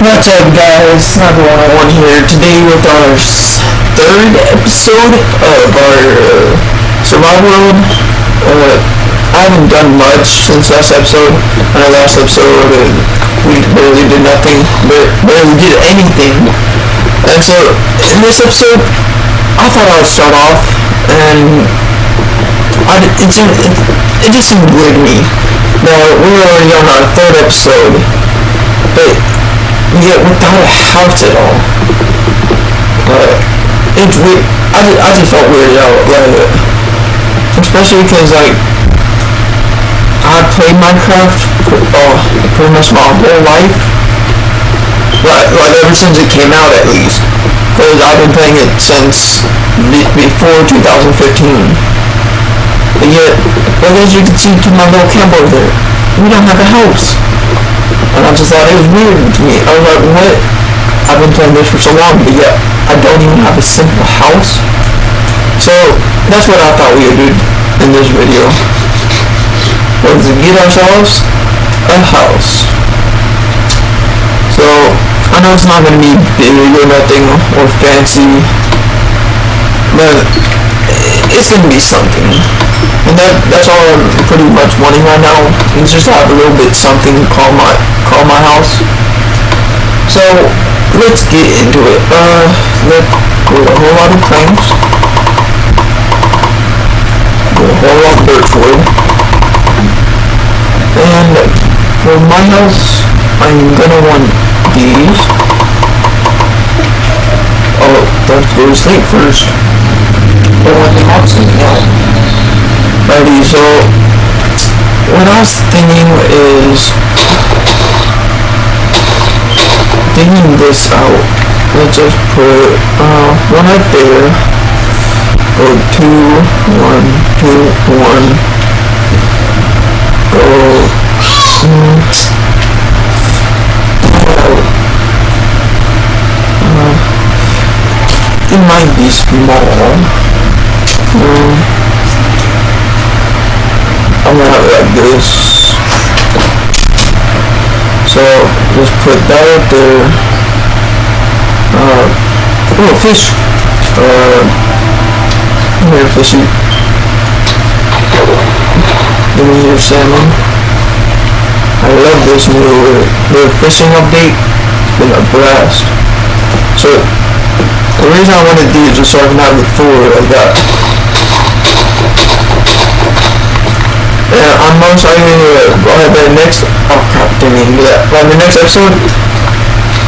What's up guys, Sniper 101 here, today with our third episode of our uh, survival world. Uh, I haven't done much since last episode. Our last episode, uh, we barely did nothing, but barely did anything. And so, in this episode, I thought I would start off, and I, it, it, it just seemed weird to me. Now, we're already on our third episode, but yet without a house at all. Like, it's weird. I just, I just felt weird out, like, especially because like I played Minecraft uh, pretty much my whole life, like, like ever since it came out at least, because I've been playing it since before 2015. But yet, well, as you can see to my little camp over there, we don't have a house. And I just thought it was weird to me. I was like, what? I've been playing this for so long, but yet I don't even have a simple house. So that's what I thought we would do in this video. Was to get ourselves a house. So I know it's not gonna be big or nothing or fancy, but it's gonna be something. And that that's all I'm pretty much wanting right now. Just have a little bit something to call my call my house. So let's get into it. Uh let's go a whole lot of planks. Go a whole lot of birch wood. And for my house I'm gonna want these. Oh, let's go to sleep first. I want the in Alrighty, so what I was thinking is digging this out. Let's just put uh, one right there. Go two, one, two, one. Go. Mm, uh, it might be small. Um, I'm gonna have it like this. So just put that up there. Uh, oh, fish. Uh, here, fishy. Give me your salmon. I love this new the fishing update. It's been a blast. So the reason I wanted these was so I can have the food like that. Yeah, I'm most likely uh, the next oh crap didn't mean to do that. But the next episode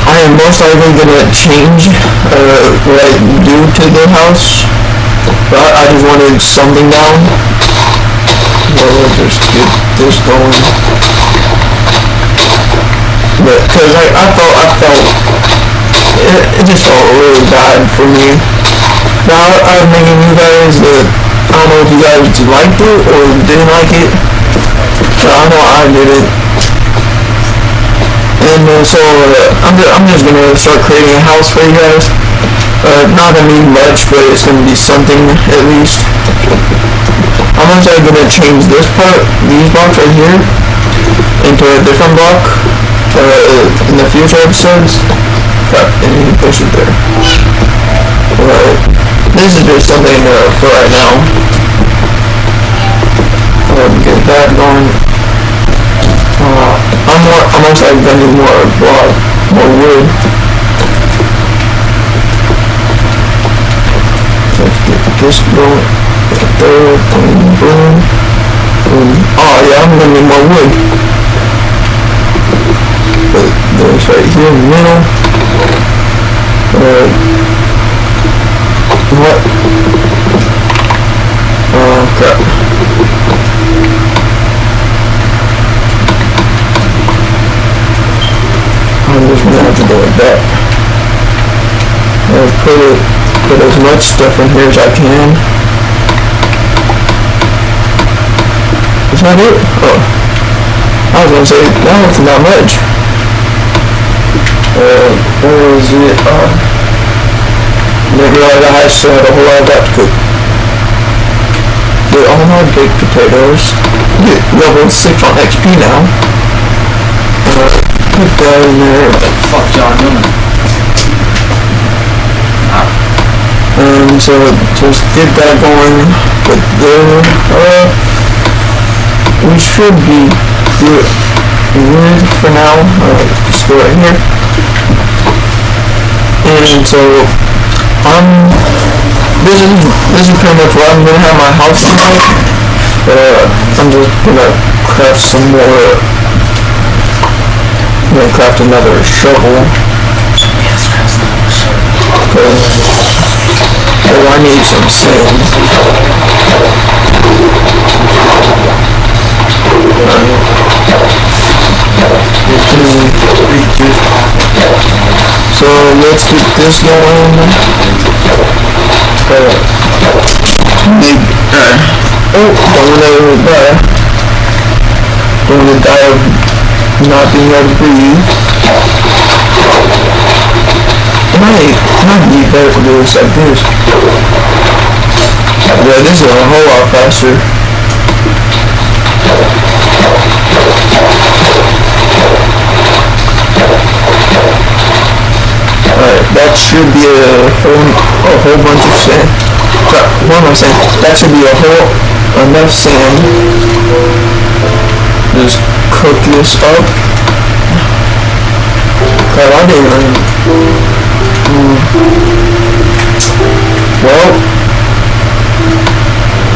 I am most likely gonna change uh, what I do to the house. But I just wanted something down. Well, we'll just get this going. But cause I, I felt I felt it, it just felt really bad for me. Now I'm making you guys the I don't know if you guys liked it or didn't like it, but I know I did it. And uh, so uh, I'm, just, I'm just gonna start creating a house for you guys. Uh, not gonna be much, but it's gonna be something at least. I'm also gonna change this part, these blocks right here, into a different block uh, in the future episodes. Crap, and you can push it there. Alright. This is just something uh, for right now. Um, get that going. I'm more, I'm gonna need more block, more wood. Let's get this going. There, boom, boom, boom. Oh yeah, I'm gonna need more wood. But there's right here in the middle. Uh, what? Oh, crap. I'm just gonna have to go like that. I'll put it, put as much stuff in here as I can. Is that it? Oh. I was gonna say, was not much. Uh, where is it? Uh, realize I had still had a whole lot that to cook. Get all my baked potatoes. Get level 6 on XP now. Uh, put that in there. Fuck y'all doing? Um, so just get that going. But there, uh, we should be good, good for now. Uh, just go right here. And so, um, this is this is pretty much what I'm gonna have my house tonight. Uh, I'm just gonna craft some more. I'm gonna craft another shovel. Yes, Chris. Cause, oh, I need some sand. So let's get this going. Uh, uh, oh, don't wanna die. Don't wanna die of not being able to breathe. Might, might be better to do this like this. Yeah, this is a whole lot faster. Alright, that should be a whole, a whole bunch of sand. What am I saying? That should be a whole, enough sand. Just cook this up. Crap, I didn't. Well,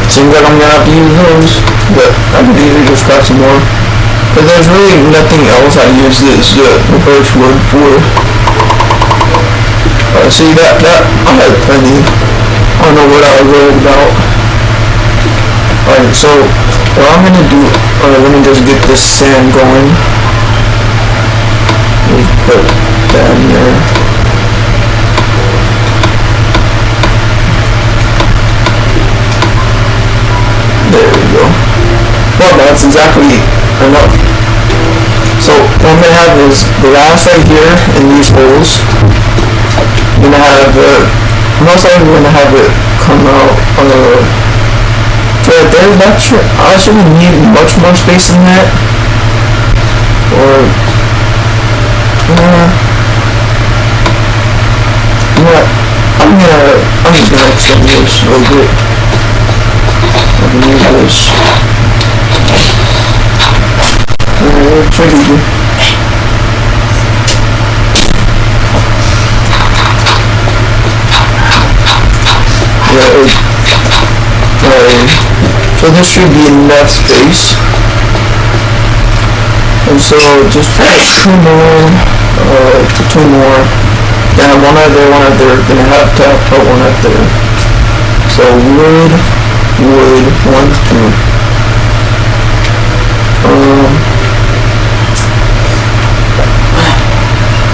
seems like I'm gonna have to use those, but I could easily just craft some more. But there's really nothing else I use this uh, birch wood for. Uh, see that that I had plenty. I don't know what I was worried about. Alright, so what I'm gonna do, uh, let me just get this sand going. Let me put that in. There we go. Well, that's exactly enough. So what I'm gonna have is glass right here in these holes. I'm gonna have uh, most likely gonna have it come out uh, right there. That should I shouldn't need much more space than that. Or uh, you know? I'm gonna I'm just gonna extend this a little bit. I can use this. Trigger. Right. Right. So this should be enough space. And so just two more, uh, two more. Yeah, one out there, one out there. Gonna have to put one out there. So wood, wood, one, two. Um,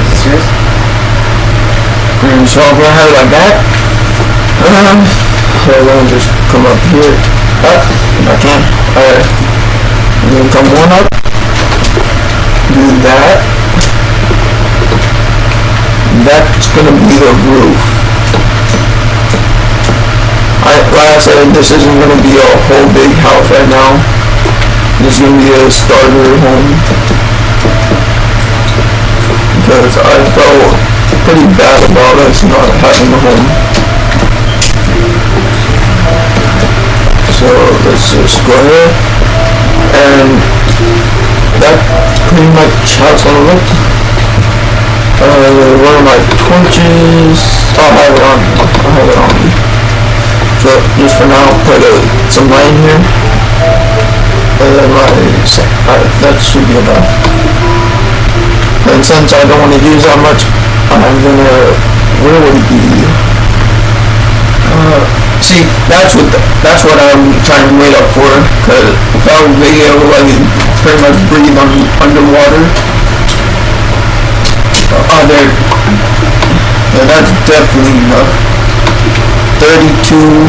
Is this yours? And so I'm gonna have it like that. Um, so I'm gonna just come up here. Up, if I can. Alright. And then come one up. Do that. That's gonna be the roof. I, like I said, this isn't gonna be a whole big house right now. This is gonna be a starter home. Because I felt pretty bad about us not having a home. So let's just go ahead and that pretty much it's gonna look. Uh, one of my torches, I'll have it on, I'll have it on. So just for now, put uh, some light here. And then my, uh, that should be enough. And since I don't want to use that much, I'm gonna, it be? Uh, see, that's what, the, that's what I'm trying to wait up for, cause be able to like pretty much breathe on, underwater. Uh, there, yeah, that's definitely enough. Thirty-two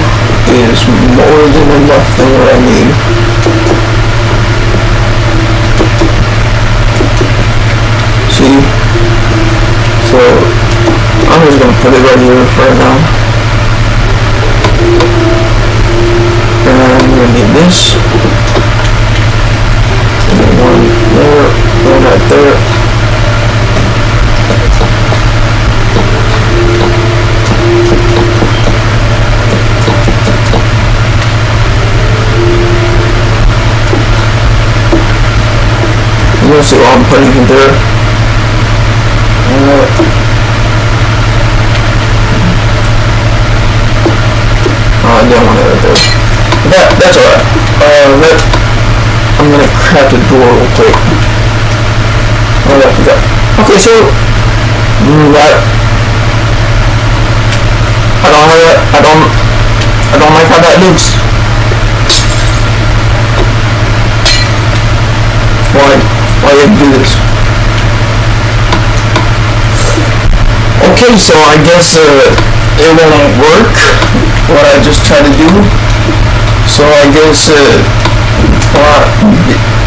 is more than enough than what I need. probably what you refer now. And we need this. And then one there, one right there. You'll see what I'm putting in there. Uh, I don't want right there. That, that's alright. Uh, I'm gonna craft a door real quick. Oh, I forgot. Okay, so, mm, that, I don't have that, I don't, I don't like how that looks. Why, why did you do this? Okay, so I guess, uh, it won't work, what I just tried to do. So I guess, uh,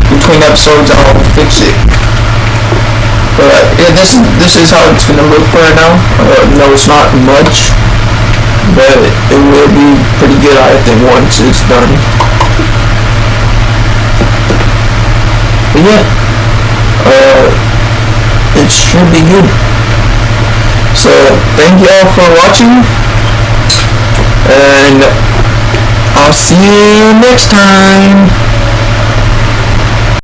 between episodes I'll fix it. But yeah, this is this is how it's gonna look right now. Uh, no, it's not much, but it will be pretty good, I think, once it's done. But yeah, uh, it should be good. So thank you all for watching, and I'll see you next time.